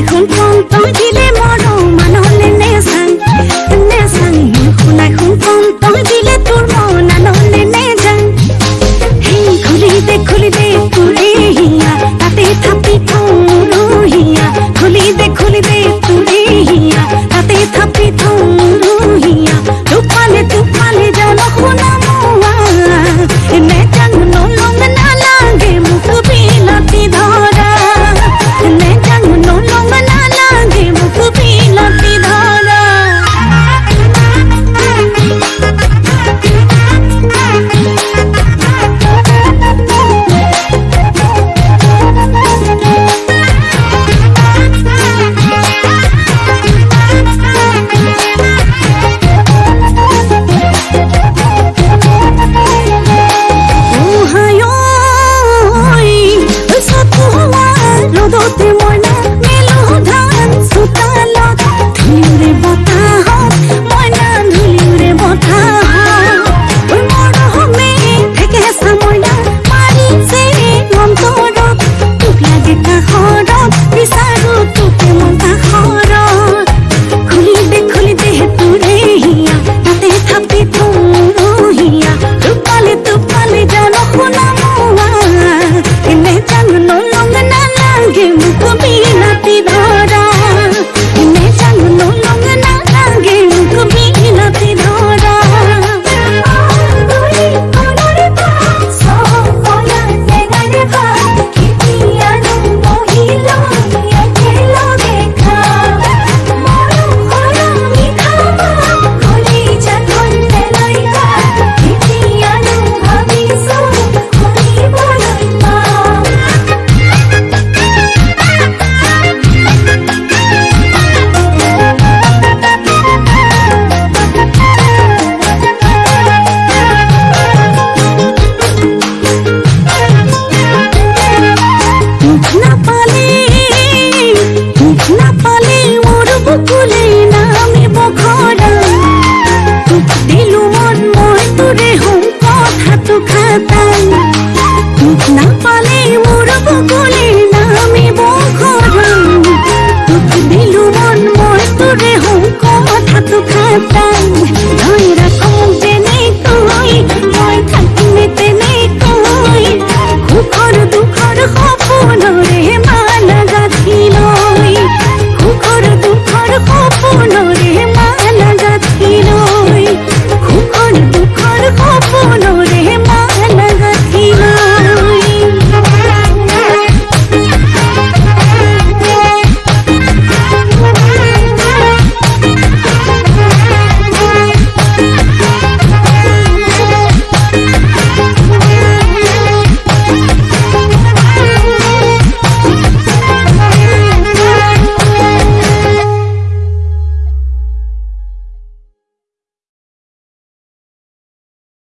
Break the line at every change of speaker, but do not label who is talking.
এখন কম তো দিল খাতাই তোক নাপালে মোৰ বকুলিৰ